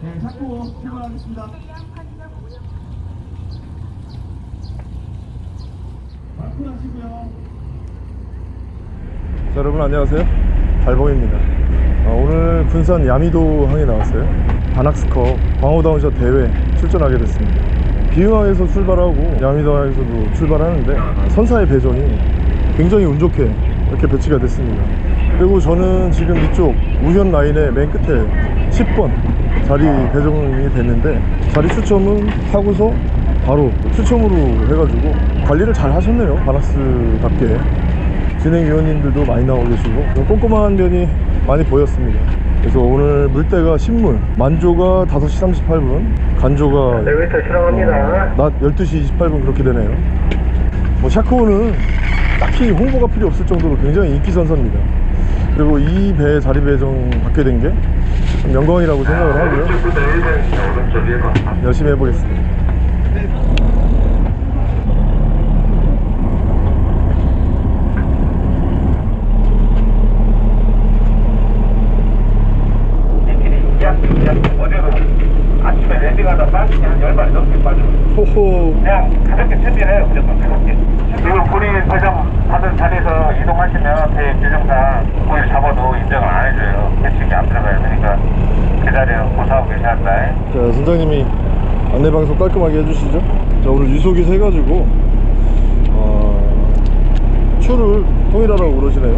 네, 샤코 출발하겠습니다. 마크 하시고요. 자, 여러분 안녕하세요. 달봉입니다. 아, 오늘 군산 야미도 항에 나왔어요. 바낙스컵 광호다운샷 대회 출전하게 됐습니다. 비응항에서 출발하고 야미도 항에서도 출발하는데 선사의 배정이 굉장히 운 좋게 이렇게 배치가 됐습니다. 그리고 저는 지금 이쪽 우현 라인의 맨 끝에 10번 자리 배정이 됐는데 자리 추첨은 하고서 바로 추첨으로 해가지고 관리를 잘 하셨네요. 바낙스답게 진행위원님들도 많이 나오고 계시고 좀 꼼꼼한 면이 많이 보였습니다. 그래서 오늘 물때가 신물 만조가 5시 38분 간조가 엘리베이터 실행합니다. 낮 12시 28분 그렇게 되네요. 뭐 샤크호는 딱히 홍보가 필요 없을 정도로 굉장히 인기 선사입니다 그리고 이 배 자리 배정 받게 된게 영광이라고 생각을 하고요 오른쪽부터 1번, 오른쪽 1번. 열심히 해보겠습니다 인기니 약, 약, 어제도 아침에 랜딩하다 빠지니 한 10마리 넘게 빠져. 호호 그냥 가볍게 준비해요, 무조건 가볍게. 그리고 본인 배정 받은 자리에서 이동하시면 배 규정상 고기를 잡아도 인정을 안 해줘요. 배치기 안 들어가요. 그러니까 그 자리에 고사하고 계셔야 한다. 자 선장님이 안내방송 깔끔하게 해주시죠? 자 오늘 유속이 세가지고 어, 추를 통일하라고 그러시네요.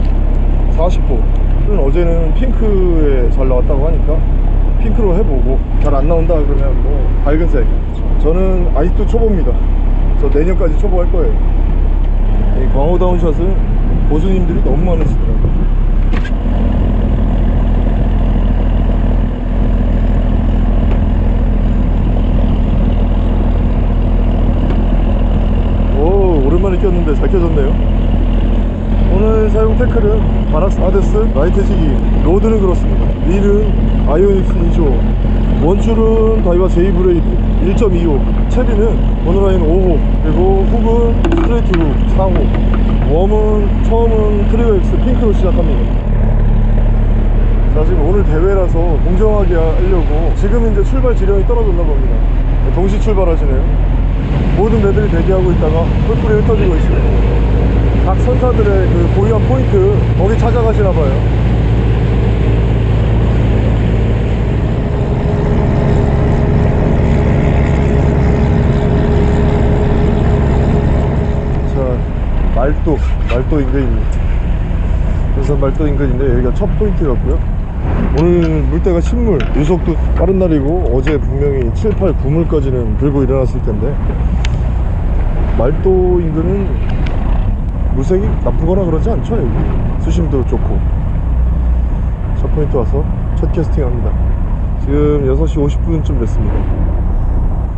40호. 추는 어제는 핑크에 잘 나왔다고 하니까 핑크로 해보고 잘 안 나온다 그러면 뭐 밝은색. 저는 아직도 초보입니다. 저 내년까지 초보 할 거예요. 이 광어 down shot은 고수님들이 너무 많으시더라고요 오 오랜만에 껴졌네요. 오늘 사용 태클은 바낙스 하데스 light jigging rod는 그렇습니다. 릴은 아이오닉스 2조 원줄은 다이와 제이 브레이드 1.25 채비는 mono line 5호 그리고 훅은 straight hook 4호 worm은 처음은 X 핑크로 시작합니다. 자 지금 오늘 대회라서 공정하게 하려고 지금 이제 출발 지령이 떨어졌나 봅니다. 동시 출발하시네요 모든 배들이 대기하고 있다가 뿔뿔이 흩어지고 있어요 각 선사들의 그 고유한 포인트 거기 찾아가시나 봐요. 자 말도 말도 인근입니다. 군산 말도 인근인데 여기가 첫 포인트 같고요 오늘 물때가 신물. 유속도 빠른 날이고 어제 분명히 7, 8, 9물까지는 들고 일어났을 텐데 말도 인근은 물색이 나쁘거나 그러지 않죠 여기. 수심도 좋고. 첫 포인트 와서 첫 캐스팅 합니다. 지금 6시 50분쯤 됐습니다.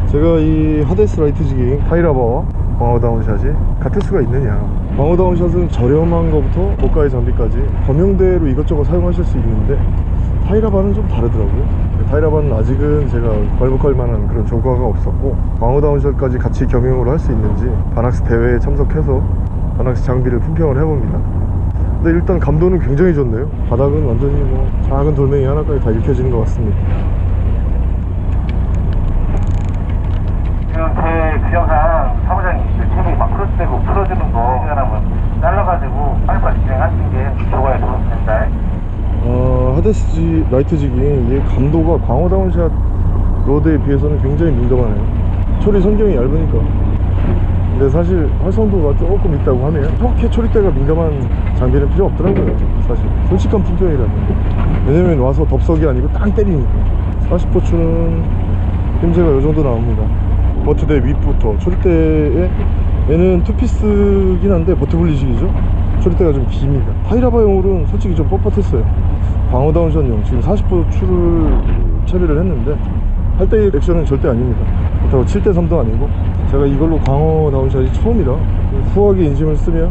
제가 이 하데스 light jigging 타이라바와 광어down shot이 같을 수가 있느냐. 광어down shot은 저렴한 것부터 고가의 장비까지 범용대로 이것저것 사용하실 수 있는데 타이라바는 좀 다르더라고요. 타이라바는 아직은 제가 굴복할 만한 그런 조과가 없었고 광어down shot까지 같이 겸용을 할 수 있는지 바낙스 대회에 참석해서 바낙스 장비를 품평을 해봅니다. 근데 일단 감도는 굉장히 좋네요. 바닥은 완전히 뭐 작은 돌멩이 하나까지 다 읽혀지는 것 같습니다. 지금 제 규정상 사무장이 채비 막 크로스되고 풀어주는 거. 생각하면 잘라가지고 빨리빨리 진행하시는 게 좋아요, 좋습니다. 어, 하데스 light jigging 이게 감도가 광어 down shot rod에 비해서는 굉장히 민감하네요. 초리 선경이 얇으니까. 근데 사실 활성도가 조금 있다고 하네요. 그렇게 초리대가 민감한 장비는 필요 없더라고요 사실. 솔직한 품평이라면. 왜냐면 와서 덥석이 아니고 땅 때리니까. 40호추는 휨새가 이 정도 나옵니다. butt대 윗부터. 초리대에 얘는 two piece긴 한데 butt 분리식이죠. 초리대가 좀 깁니다. 타이라바용으로는 솔직히 좀 뻣뻣했어요 광어down shot용 지금 40호 추를 처리를 했는데 8대1 액션은 절대 아닙니다. 그렇다고 7대3도 아니고 제가 이걸로 광어 down shot이 처음이라 후하게 인심을 쓰면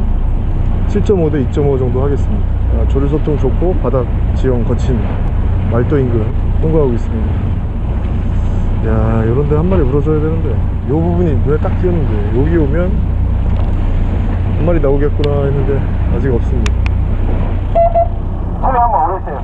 7.5 대 2.5 정도 하겠습니다. 아, 조류 소통 좋고 바닥 지형 거친 말도 인근 통과하고 있습니다. 야 요런데 한 마리 물어줘야 되는데 요 부분이 눈에 딱 띄었는데 여기 오면 한 마리 나오겠구나 했는데 아직 없습니다 카메라 한번 올리세요.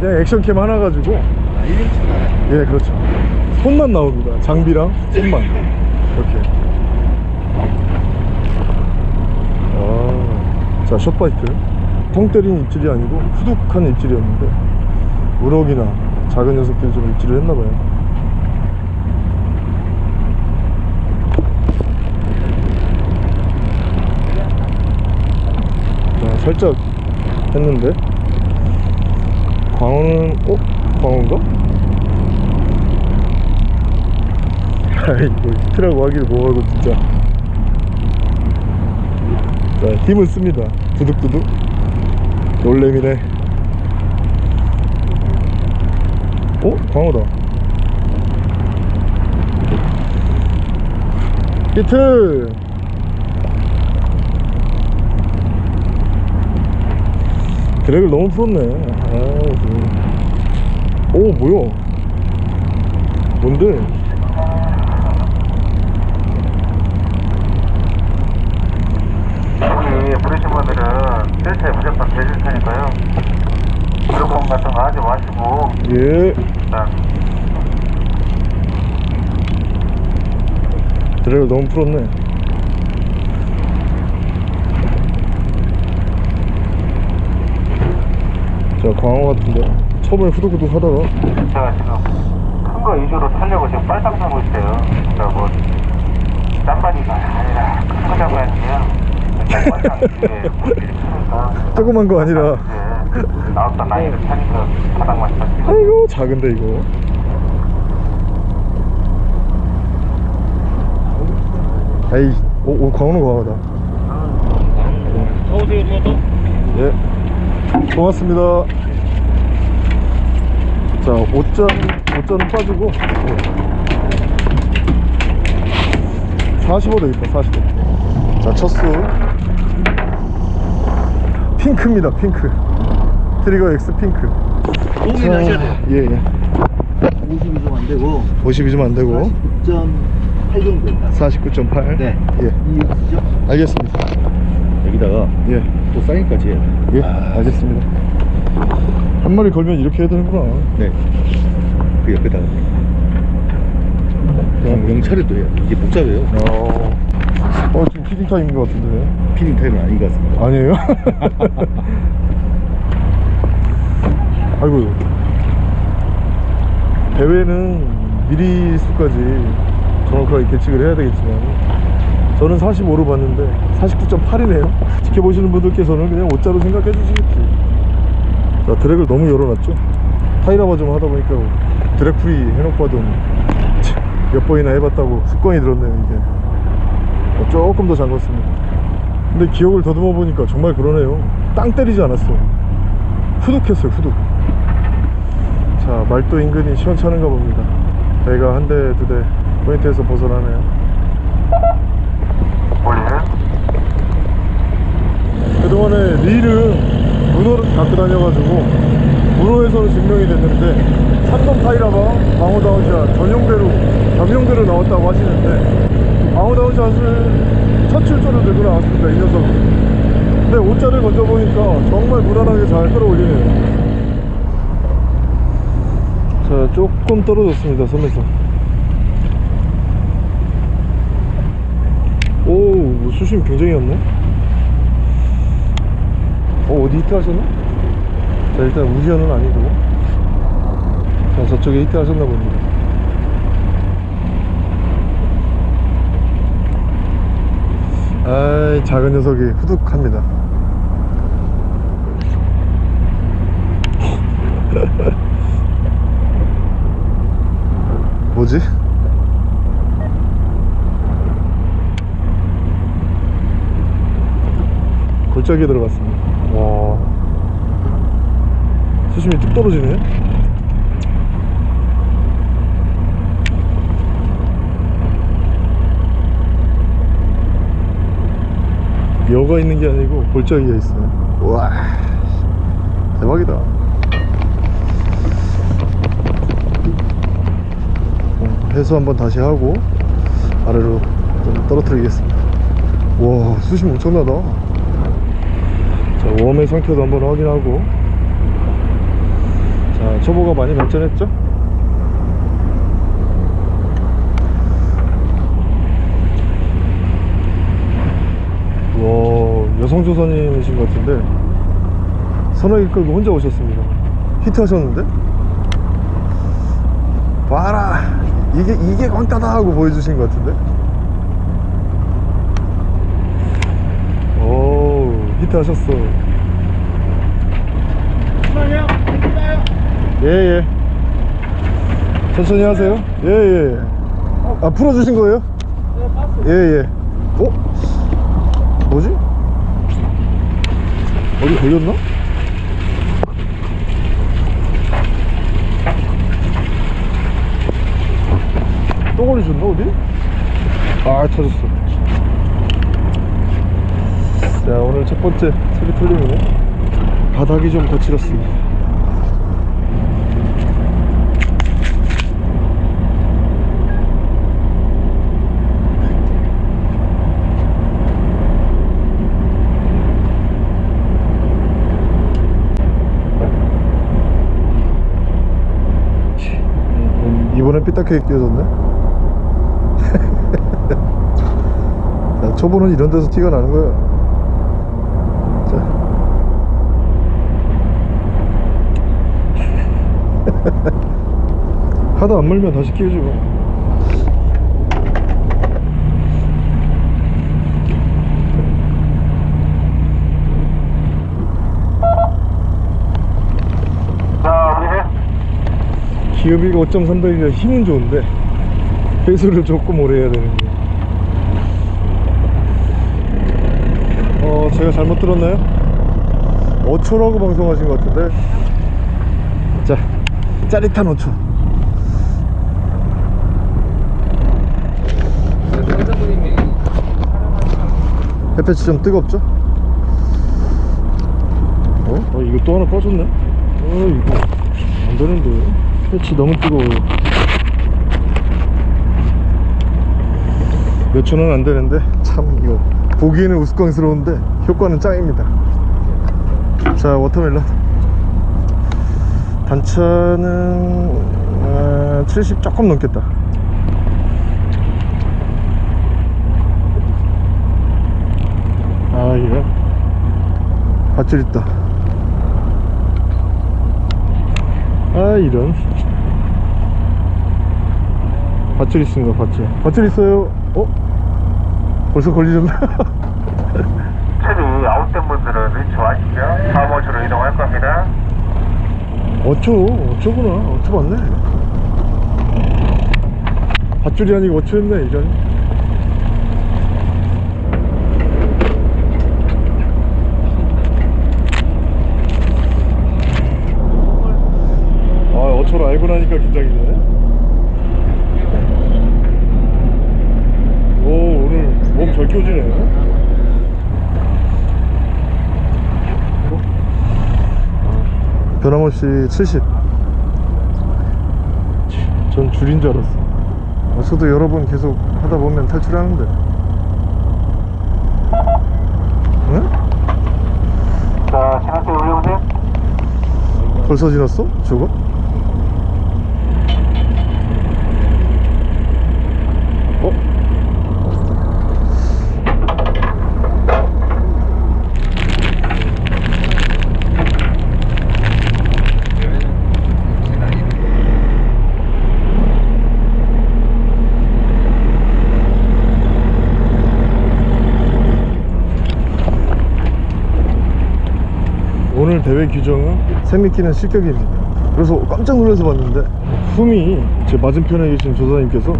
그냥 네, 액션캠 하나 가지고. 예 그렇죠. 손만 나옵니다. 장비랑 손만. 이렇게. 아, 자 숏바이트. 통 때린 입질이 아니고 후둑한 입질이었는데 우럭이나 작은 녀석들이 좀 입질을 했나봐요. 자 살짝 했는데. 광어는 어? 광어인가? 아이고 히트라고 하기를 뭐하고 진짜. 자 힘을 씁니다. 두둑두둑. 놀래미네 어? 광어다 히트 드랙을 너무 풀었네 아, 그. 오 뭐야 뭔데 여기 부르신 분들은 셀트에 무조건 대줄 테니까요. 무조건 같은 거 하지 마시고, 예 드랙을 너무 풀었네 자 광어 같은데 처음에 후두구둑 하다가 제가 지금 큰 거 위주로 타려고 지금 빨딱 타고 있어요. 그러니까 뭐, 짠바니가 아니라 큰거 잡아야지요. 일단 빨딱 이게 물질이 크니까. 조그만 거 아니라 이제 나왔던 나이를 타니까 바닥만 탔지. 아이고 작은데 이거. 에이 오, 오 광어는 광어다. 어디에 뭐도? 예. 고맙습니다. 자 5점 5점은 빠지고 45 되겠다 45자 첫수. 핑크입니다 핑크 트리거 X 핑크. 도움이 나셔야 돼요. 예 예. 50이 좀 안 되고. 50이 좀 안 되고. 49.8 정도 됩니다. 49.8 네. 예. 이 X죠? 알겠습니다. 여기다가 예. 또 사인까지 해야 돼요. 예, 알겠습니다. 한 마리 걸면 이렇게 해야 되는구나. 네. 그 옆에다가. 영, 영차를 또 해야 돼 이게 복잡해요. 어, 어 지금 feeding time인 것 같은데. feeding time은 아닌 것 같습니다. 아니에요? 아이고. 대회는 미리 수까지 정확하게 계측을 해야 되겠지만 저는 45로 봤는데 49.8이네요. 지켜보시는 분들께서는 그냥 5자로 생각해 주시겠지. 자, drag를 너무 열어놨죠? 타이라바 좀 하다 보니까 drag free 해놓고 하던 몇 번이나 해봤다고 습관이 들었네요, 이게. 어, 조금 더 잠궜습니다. 근데 기억을 더듬어 보니까 정말 그러네요. 땅 때리지 않았어. 후둑했어요, 후둑. 자, 말도 인근이 시원찮은가 봅니다. 배가 한 대, 두 대, 포인트에서 벗어나네요. 그동안에 릴은 문어를 갖고 다녀가지고 문어에서는 증명이 됐는데 산동 타이라바 광어 downshot 전용대로 겸용대로 나왔다고 하시는데 광어 downshot을 첫 출조로 들고 나왔습니다 이 녀석은 근데 오짜를 건져보니까 정말 무난하게 잘 끌어올리네요 자 조금 떨어졌습니다 섬에서. 오 수심 굉장히 였네. 어 어디 히트 하셨나? 자 일단 우지현은 아니고. 자 저쪽에 히트 하셨나 봅니다 아이 작은 녀석이 후둑합니다 뭐지? 골짜기에 들어갔습니다. 와. 수심이 뚝 떨어지네. 여가 있는 게 아니고 골짜기가 있어요. 와. 대박이다 어, 해수 한번 다시 하고 아래로 좀 떨어뜨리겠습니다. 와 수심 엄청나다. 자 웜의 상태도 한번 확인하고. 자자 초보가 많이 발전했죠? 와 여성조선인이신 것 같은데. 선호기 끌고 혼자 오셨습니다. 히트 하셨는데? 봐라 이게 이게 광따다 하고 보여주신 것 같은데 오 히트 하셨어 잠시만요. 괜찮아요? 예예 천천히 하세요 예예 아 풀어주신 거예요? 네, 봤어요. 예예 어? 뭐지? 어디 걸렸나? 또 걸리셨나 어디? 아 터졌어. 자 오늘 첫 번째 소리 털림이네 바닥이 좀 거칠었습니다. 음, 이번엔 삐딱하게 끼워졌네 자, 초보는 이런 데서 티가 나는 거야 자. 하다 안 물면 다시 우리 기업이가 5.3배이라 힘은 좋은데 배수를 조금 오래 해야 되는데 어 제가 잘못 들었나요? 5초라고 방송하신 것 같은데 자 짜릿한 5초 햇볕이 좀 뜨겁죠? 어? 어 이거 또 하나 빠졌네? 어 이거 안 되는데 햇빛이 너무 뜨거워요 몇 초는 안 되는데 참 이거 보기에는 우스꽝스러운데 효과는 짱입니다. 자 watermelon. 단차는 아, 70 조금 넘겠다. 아 이거? 밧줄 있다. 아 이런. 밧줄 있습니다 밧줄. 밧줄 있어요. 어? 벌써 걸리셨나? 체리 아웃된 분들은 위치 아시죠? 다음 호주로 이동할 겁니다. 어초 어초구나 어초 맞네 밧줄이 아니고 어초였네 이런 아 어초로 알고 나니까 긴장이 되네 오 오늘 끼워지네 변함없이 70. 전 줄인 줄 알았어. 어, 저도 여러 번 계속 하다 보면 탈출하는데. 응? 자, 지났어요, 올려보세요. 벌써 지났어? 저거? 대회 규정은 세미키는 실격입니다. 그래서 깜짝 놀라서 봤는데 흠이 제 맞은편에 계신 조사님께서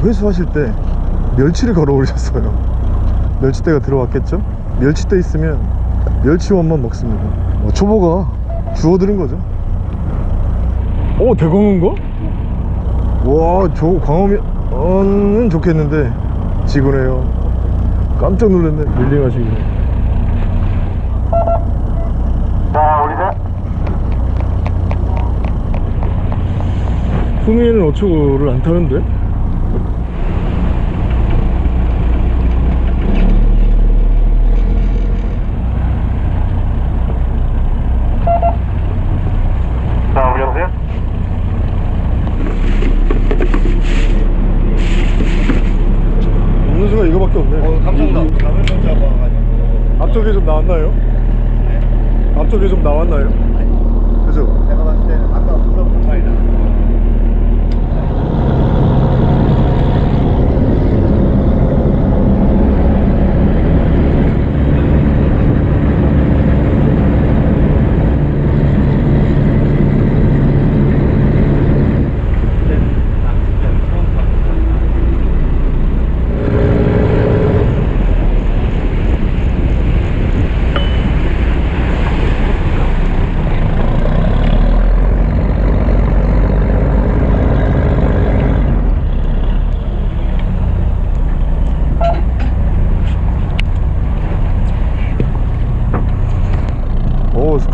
회수하실 때 멸치를 걸어 오르셨어요. 멸치대가 들어왔겠죠? 멸치대 있으면 멸치원만 먹습니다. 어, 초보가 주워들은 거죠. 오 대광어인가? 와저 광어는 좋겠는데 지구네요. 깜짝 놀랐네 밀링하시길래. 토미는 어초를 안 타는데? 이거밖에 없네 어, 감사합니다 음. 감을 못 잡아가지고 앞쪽에 좀 나왔나요? 네? 앞쪽에 좀 나왔나요?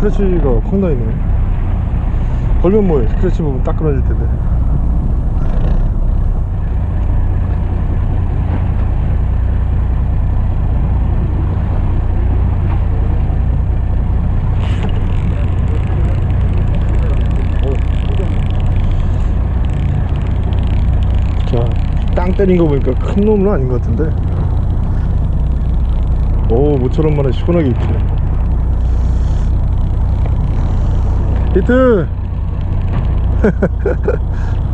스크래치가 확 나있네. 걸면 뭐해? 스크래치 부분 딱 끊어질 텐데. 자, 땅 때린 거 보니까 큰 놈은 아닌 것 같은데. 오 모처럼 만에 시원하게 입히네 히트.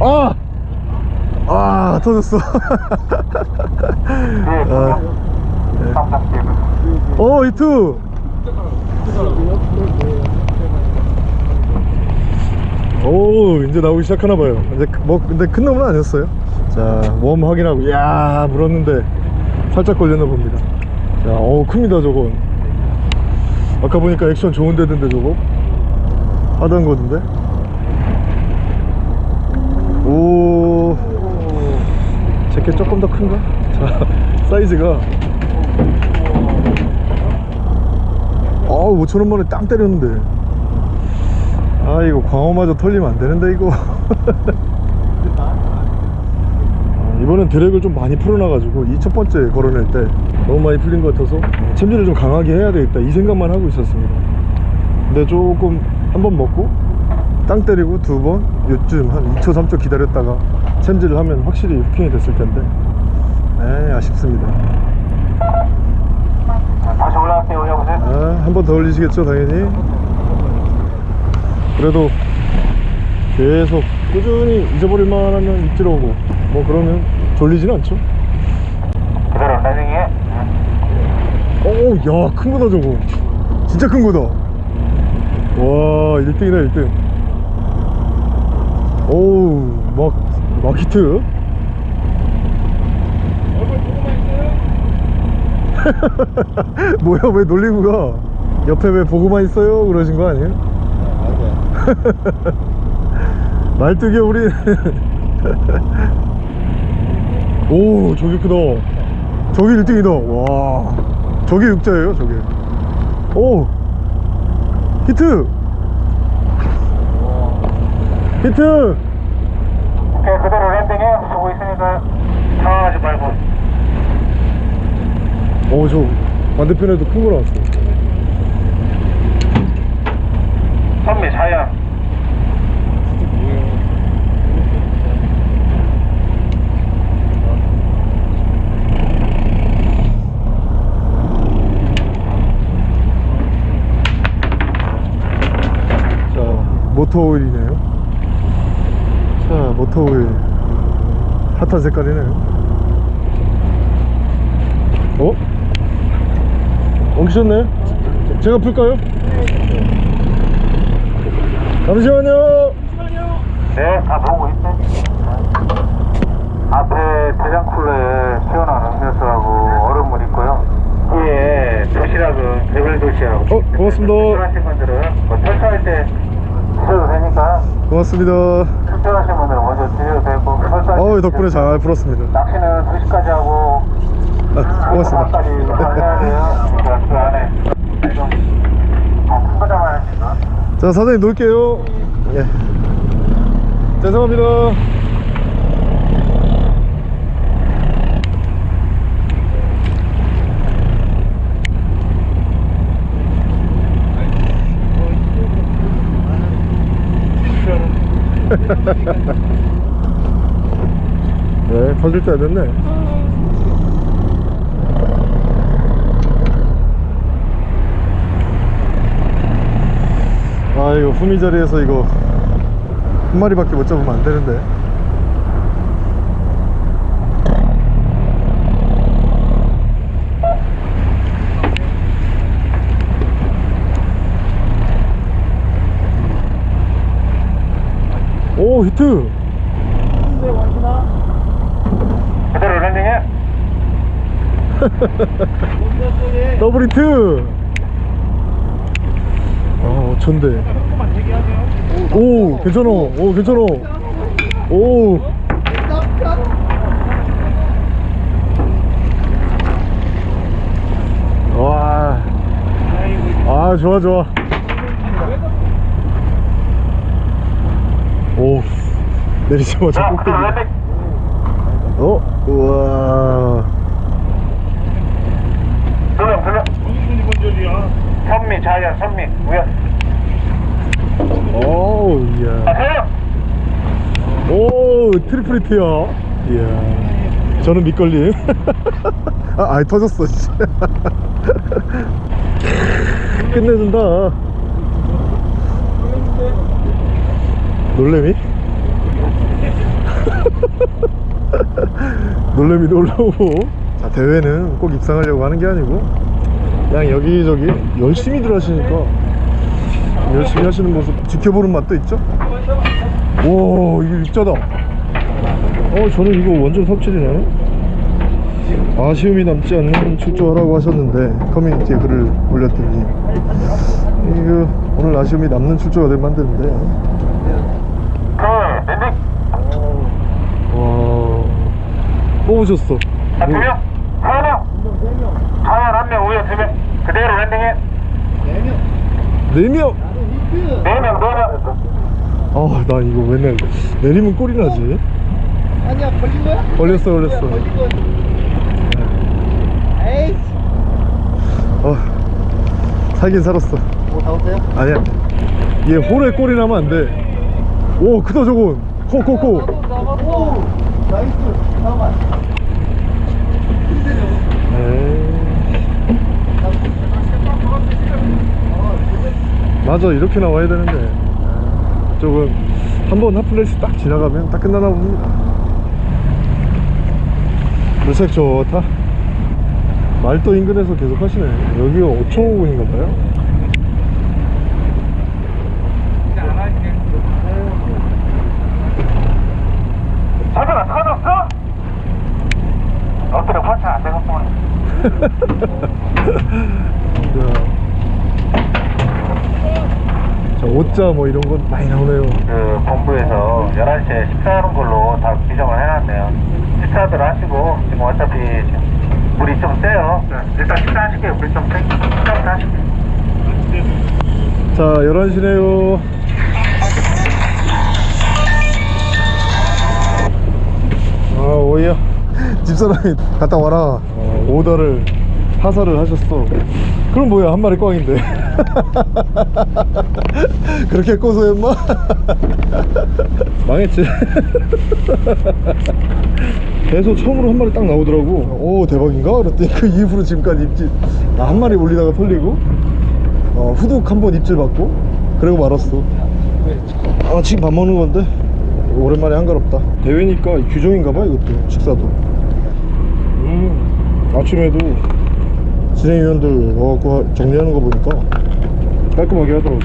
아! 아 터졌어. 아, 오 히트 오 이제 나오기 시작하나봐요. 그- 뭐 근데 큰 놈은 아니었어요 자웜 확인하고 이야 물었는데 살짝 걸렸나 봅니다. 자 어우 큽니다 저건. 아까 보니까 액션 좋은 데던데 저거? 하던 거던데? 오. 제게 조금 더 큰가? 자 사이즈가. 어우 5천원만에 땅 때렸는데. 아 이거 광어마저 털리면 안 되는데 이거. 아, 이번엔 드랙을 좀 많이 풀어놔가지고 이 첫 번째 걸어낼 때 너무 많이 풀린 것 같아서 챔질을 좀 강하게 해야 되겠다 이 생각만 하고 있었습니다 근데 조금 한 번 먹고 땅 때리고 두 번 요쯤 한 2초 3초 기다렸다가 챔질을 하면 확실히 후킹이 됐을 텐데 에 아쉽습니다 다시 올라갈게요. 올려보세요. 아, 한 번 더 올리시겠죠 당연히 그래도 계속 꾸준히 잊어버릴 만 하면 입질 오고 뭐 그러면 졸리진 않죠? 그대로 라이딩해. 오야 큰 거다 저거. 진짜 큰 거다. 와 1등이다 1등. 오우 막, 막 히트? 뭐야 왜 놀리고 가? 옆에 왜 보고만 있어요? 그러신 거 아니에요? 말뚝이 우리 오 저기 크다. 저기 1등이다. 와. 저게 육자예요 저게. 오. 히트. 히트. 오케이, 그대로 랜딩해. 보고 있으니까 당황하지 말고. 오저 반대편에도 큰 거 나왔어. 선미 자연. 자 모터 오일이네요 자 모터 오일 핫한 색깔이네요 어? 엉키셨네 제가 풀까요? 잠시만요 네, 다 보고 있네. 앞에 대장 쿨러에 시원한 음료수하고 얼음물 있고요. 뒤에 도시락은 배불리 도시락. 어, 고맙습니다. 출퇴하신 분들은 뭐 설사할 때 드셔도 되니까. 고맙습니다. 출퇴하신 분들은 먼저 드셔도 되고 어우 때 덕분에 잘 풀었습니다. 낚시는 2시까지 하고 아, 고맙습니다. 까지 해야 돼요. 그 안에. 하시나? 자 사장님 놓을게요. 예. 죄송합니다 네, 터질 때 됐네. 아, 이거 후미 자리에서 이거 한 마리밖에 못 잡으면 안 되는데. 오, 히트! 그대로 랜딩해. 더블 히트! 아, 어쩐데. 오, 괜찮아. 오, 괜찮아. 오. 와. 아, 좋아, 좋아. 오. 내리자마자 자, 꼭대기. 어? 우와. 두명 두명 선미 자연 선미 우연 오, 자 이야. 세명 오, triple hit야. 이야. 저는 밑걸림. 아, 아이, 터졌어, 씨. 끝내준다. 놀래미? 놀래미도 올라오고. 자, 대회는 꼭 입상하려고 하는 게 아니고, 그냥 여기저기 열심히들 하시니까, 열심히 하시는 모습 지켜보는 맛도 있죠? 오 이게 입자다 어 저는 이거 완전 삽질이네 아쉬움이 남지 않는 출조하라고 하셨는데 커뮤니티에 글을 올렸더니 이거 오늘 아쉬움이 남는 출조가 될 만드는데 그 landing 와 뽑으셨어. 자 두 명 하나 자연 한명 우연 두명. 그대로 landing해. 4명? 네명 네명. 아 나 이거 맨날 내리면 꼴이 나지? 아니야 걸린 거야? 걸렸어 걸렸어. 걸린 거야. 에이. 아 살긴 살았어. 뭐 잡았어요? 아니야. 얘 홀에 꼴이 나면 안 돼 오 크다 저건. 코코코. 오 나이스. 맞아 이렇게 나와야 되는데. 조금 한번 핫플레이스 딱 지나가면 딱 끝나나 봅니다. 물색 좋다. 말도 인근에서 계속 하시네. 여기가 5,500인가 봐요 자전아 터졌어? 엎드려 번차 안 되겠구만 자 5자 뭐 이런 건 많이 나오네요. 그 본부에서 11시에 식사하는 걸로 다 지정을 해놨네요. 식사들 하시고 지금 어차피 물이 좀 세요. 일단 식사하실게요. 물이 좀 세. 식사부터 하실게요. 자 11시네요. 아 오이야 집사람이 갔다 와라. 어, 오더를 하사를 하셨어. 그럼 뭐야 한 마리 꽝인데. 그렇게 고소했마? 망했지. 배소 처음으로 한 마리 딱 나오더라고. 오 대박인가? 그랬더니 그 이후로 지금까지 입질 나한 마리 올리다가 털리고 어, 후둑 한 번 입질 받고 그리고 말았어. 아 지금 밥 먹는 건데? 오랜만에 한가롭다. 대회니까 규정인가 봐 이것도 식사도 음. 아침에도 진행위원들 와갖고 하- 정리하는 거 보니까 깔끔하게 하더라고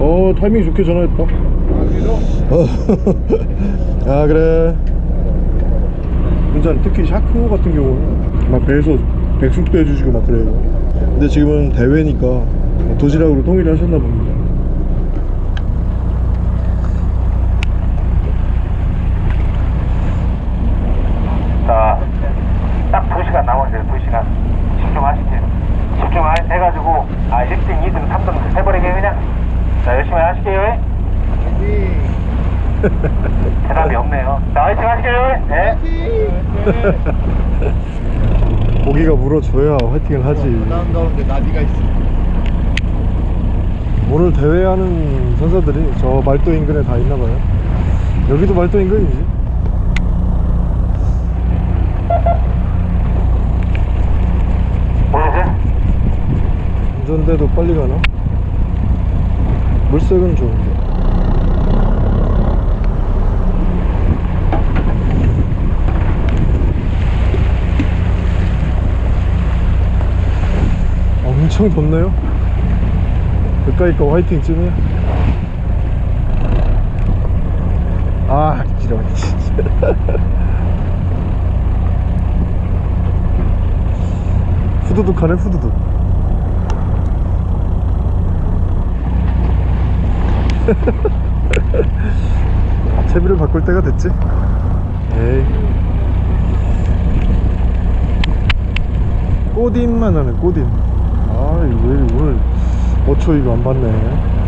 어 타이밍 좋게 전화했다. 어. 아 그래. 진짜 특히 샤크 같은 경우는 막 배에서 백숙도 해주시고 막 그래요. 근데 지금은 대회니까 도시락으로 통일을 하셨나 봅니다 자, 딱 2시간 남았어요, 2시간. 집중하시죠. 집중해가지고, 아, 1등, 2등, 3등 해버리게 그냥. 자, 열심히 하실게요. 대답이 없네요. 자, 화이팅 하실게요. 네. 고기가 물어줘야 화이팅을 하지 다음 가운데 나비가 있어. 오늘 대회하는 선수들이 저 말도 인근에 다 있나봐요 여기도 말도 인근이지? 운전대도 빨리 가나? 물색은 좋은데 엄청 덥네요. 가까이 거 화이팅 쯤이야. 아 길어 진짜. 후두둑 하네 후두둑. 채비를 바꿀 때가 됐지? 에이. 꼬딘만 하네 꼬딘 아왜 오늘 어초 이거 안 봤네.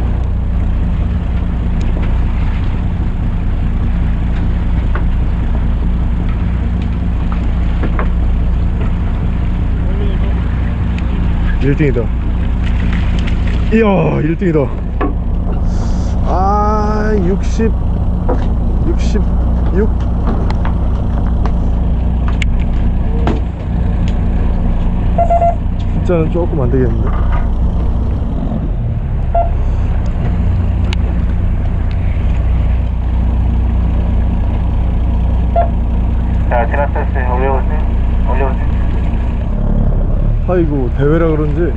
일등이다. 이야 1등이다. 아 60, 66 숫자는 조금 안 되겠는데 자, 지나쳤어요. 올려보세요. 올려보세요. 아이고 대회라 그런지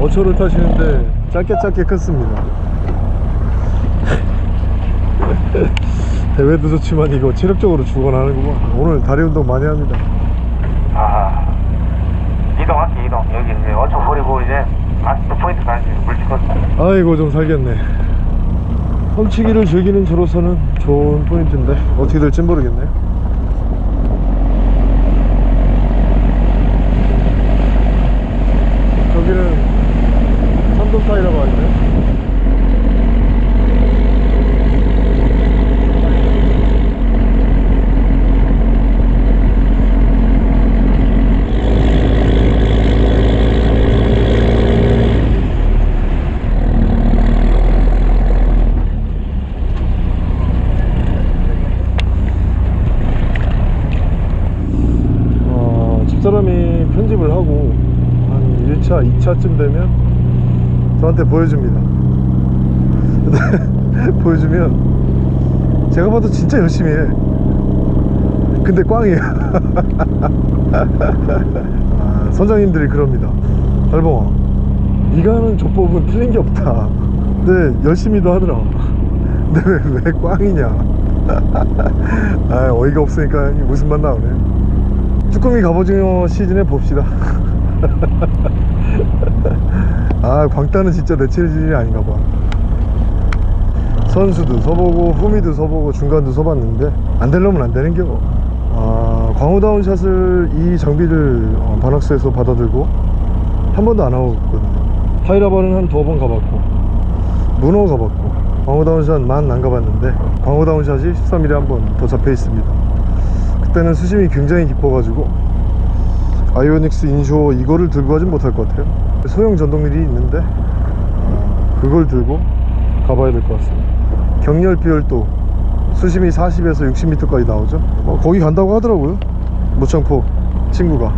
어초를 타시는데 짧게 짧게 컸습니다 대회도 좋지만 이거 체력적으로 죽어나는구만 오늘 다리 운동 많이 합니다 아, 이동할게, 이동. 여기 이제 어청 버리고 이제 마스터 포인트 가야지. 물 찍었어. 아이고 좀 살겠네. 험치기를 즐기는 저로서는 좋은 포인트인데 어떻게 될진 모르겠네요 저기는 삼동파이라고 하는데 어, 집사람이 편집을 하고 한 1차, 2차쯤 되면 저한테 보여줍니다. 보여주면 제가 봐도 진짜 열심히 해. 근데 꽝이에요. 아, 선장님들이 그럽니다. 달봉아, 네가 하는 조법은 틀린 게 없다. 근데 열심히도 하더라. 근데 왜, 왜 꽝이냐? 아, 어이가 없으니까 무슨 맛 나오네. 쭈꾸미 갑오징어 시즌에 봅시다 아 광따는 진짜 내 체질이 아닌가 봐. 선수도 서보고 후미도 서보고 중간도 서봤는데 안 되려면 안 되는겨 아 광호다운 샷을 이 장비를 어, 반학스에서 받아들고 한 번도 안 하고 있거든요. 하이라바는 한 두 번 가봤고 문어 가봤고 광호다운 샷만 안 가봤는데 광호다운 샷이 13일에 한 번 더 잡혀 있습니다. 그때는 수심이 굉장히 깊어가지고 아이오닉스 인쇼 이거를 들고 가진 못할 것 같아요. 소형 전동릴이 있는데 어, 그걸 들고 가봐야 될 것 같습니다. 경렬 비열도 수심이 40에서 60m까지 나오죠. 어, 거기 간다고 하더라고요. 무창포 친구가.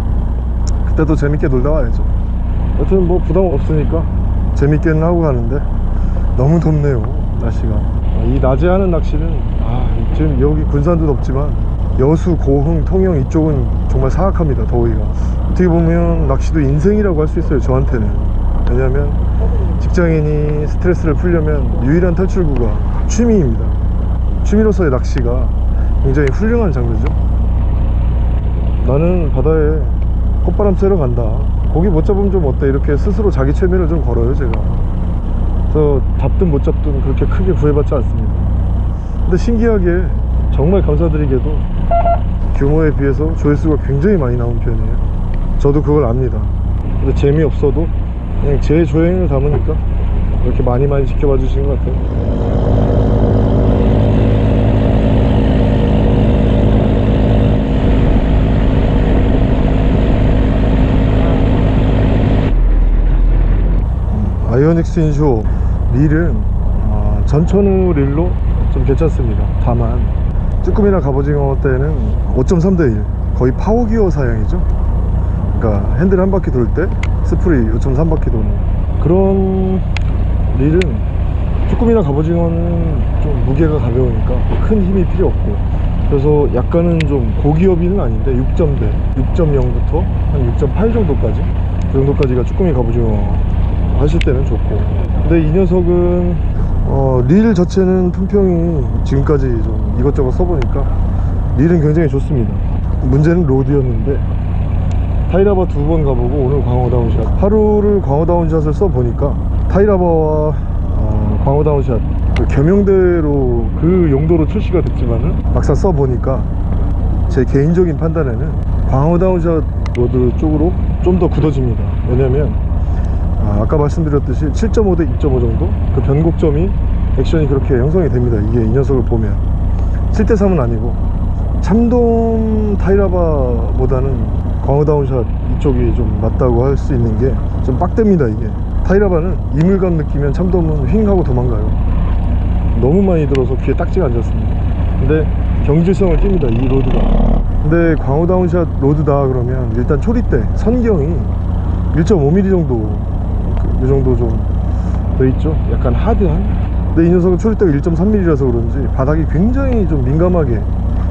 그때도 재밌게 놀다 와야죠. 여튼 뭐 부담 없으니까 재밌게는 하고 가는데 너무 덥네요 날씨가. 아, 이 낮에 하는 낚시는 아, 지금 여기 군산도 덥지만 여수, 고흥, 통영 이쪽은 정말 사악합니다 더위가. 어떻게 보면 낚시도 인생이라고 할 수 있어요 저한테는. 왜냐면 직장인이 스트레스를 풀려면 유일한 탈출구가 취미입니다. 취미로서의 낚시가 굉장히 훌륭한 장르죠. 나는 바다에 콧바람 쐬러 간다. 고기 못 잡으면 좀 어때? 이렇게 스스로 자기 최면을 좀 걸어요 제가. 그래서 잡든 못 잡든 그렇게 크게 구애받지 않습니다. 근데 신기하게 정말 감사드리게도 규모에 비해서 조회수가 굉장히 많이 나온 편이에요. 저도 그걸 압니다. 근데 재미없어도 그냥 제 조행을 담으니까 이렇게 많이 많이 지켜봐 주시는 것 같아요. 아이오닉스 inshore 릴은 아, 전천후 릴로 좀 괜찮습니다. 다만 쭈꾸미나 갑오징어 때는 5.3대 1 거의 power gear 사양이죠. 그러니까 핸들 한 바퀴 돌 때 spool이 5.3바퀴 도는 그런 릴은 쭈꾸미나 갑오징어는 좀 무게가 가벼우니까 큰 힘이 필요 없고. 그래서 약간은 좀 고gear비는 아닌데 6점대 6.0부터 한 6.8 정도까지? 그 정도까지가 쭈꾸미 갑오징어 하실 때는 좋고. 근데 이 녀석은 어, 릴 자체는 품평이 지금까지 좀 이것저것 써보니까 릴은 굉장히 좋습니다. 문제는 rod였는데 타이라바 두 번 가보고 오늘 광어 downshot. 하루를 광어 downshot을 써보니까 타이라바와 어, 광어 downshot. 그 겸용대로 그 용도로 출시가 됐지만은 막상 써보니까 제 개인적인 판단에는 광어 downshot rod 쪽으로 좀 더 굳어집니다. 왜냐면 아, 아까 말씀드렸듯이 7.5 대 2.5 정도? 그 변곡점이 액션이 그렇게 형성이 됩니다 이게 이 녀석을 보면. 7대 3은 아니고. 참돔 타이라바보다는 광어 downshot 이쪽이 좀 맞다고 할 수 있는 게 좀 빡됩니다 이게. 타이라바는 이물감 느끼면 참돔은 휙 하고 도망가요. 너무 많이 들어서 귀에 딱지가 앉았습니다. 근데 경질성을 띱니다 이 rod가. 근데 광어 downshot rod다 그러면 일단 초리대 선경이 1.5mm 정도 그, 이 정도 좀 돼 있죠? 약간 hard한? 근데 이 녀석은 초리대가 1.3mm라서 그런지 바닥이 굉장히 좀 민감하게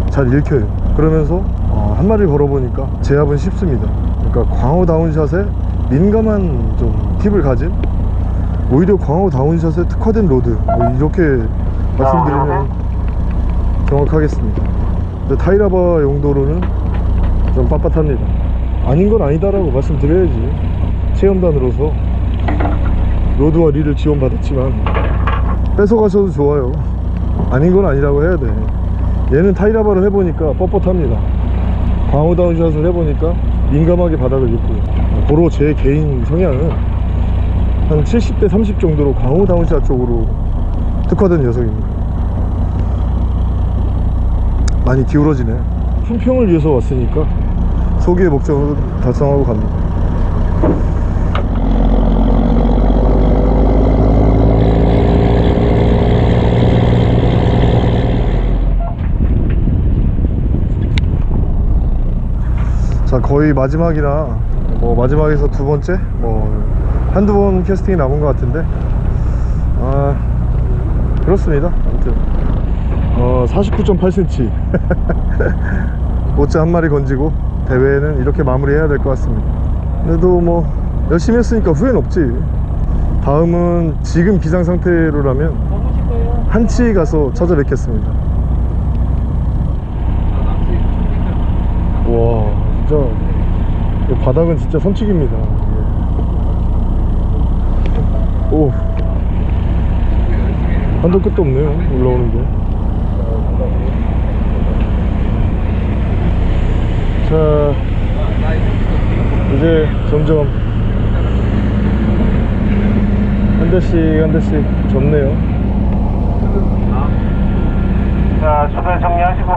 잘 읽혀요. 그러면서 어, 한 마리 걸어보니까 제압은 쉽습니다. 그러니까 광어 downshot에 민감한 좀 팁을 가진 오히려 광어 downshot에 특화된 rod. 뭐 이렇게 말씀드리면 정확하겠습니다. 근데 타이라바 용도로는 좀 빳빳합니다. 아닌 건 아니다라고 말씀드려야지. 체험단으로서 rod와 릴을 지원받았지만 뺏어가셔도 좋아요. 아닌 건 아니라고 해야 돼. 얘는 타이라바를 해보니까 뻣뻣합니다. 광어 downshot을 해보니까 민감하게 바닥을 짚고 고로 제 개인 성향은 한 70대 30 정도로 광어 down shot 쪽으로 특화된 녀석입니다. 많이 기울어지네. 품평을 위해서 왔으니까 소기의 목적을 달성하고 갑니다 자 거의 마지막이라 뭐 마지막에서 두 번째? 뭐 한두 번 캐스팅이 남은 것 같은데. 아 그렇습니다. 아무튼. 어 49.8cm 모짜 한 마리 건지고 대회는 이렇게 마무리해야 될 것 같습니다. 그래도 뭐 열심히 했으니까 후회는 없지. 다음은 지금 기상 상태로라면 한치 가서 찾아뵙겠습니다 와 진짜 이 바닥은 진짜 선칙입니다. 오 한도 끝도 없네요 올라오는 게 자, 이제 점점 한 대씩 한 대씩 접네요. 자, 주변 정리하시고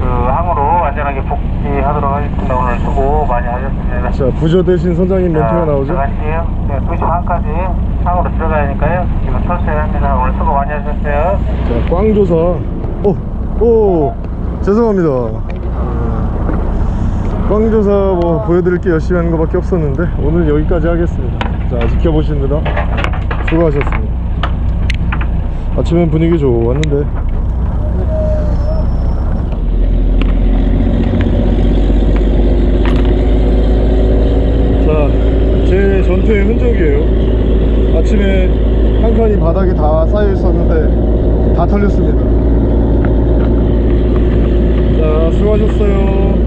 그 항으로 안전하게 복 귀하도록 하겠습니다. 오늘 수고 많이 하셨습니다. 자, 부저 대신 선장님 멘트가 나오죠? 들어가실게요. 네, 2시 반까지 항으로 들어가야 하니까요. 지금 철수해야 오늘 수고 많이 하셨어요. 자, 꽝조사. 오, 오, 죄송합니다. 꽝조사 뭐 보여드릴 게 열심히 하는 것밖에 없었는데 오늘 여기까지 하겠습니다. 자, 지켜보시느라 수고하셨습니다. 아침엔 분위기 좋았는데 자, 제 전투의 흔적이에요. 아침에 한 칸이 바닥에 다 쌓여 있었는데 다 털렸습니다. 자, 수고하셨어요.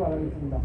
바라겠습니다.